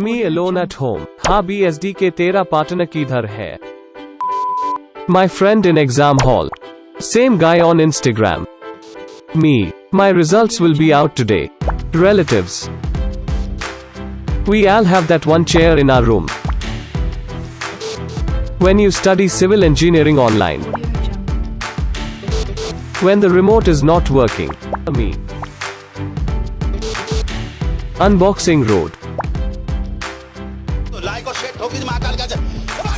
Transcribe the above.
Me alone at home. हाँ B S D K तेरा partner किधर है My friend in exam hall. Same guy on Instagram. Me. My results will be out today. Relatives. We all have that one chair in our room. When you study civil engineering online. When the remote is not working. Me. Unboxing Road. Psycho shit, homies, my God, gotcha. Come on.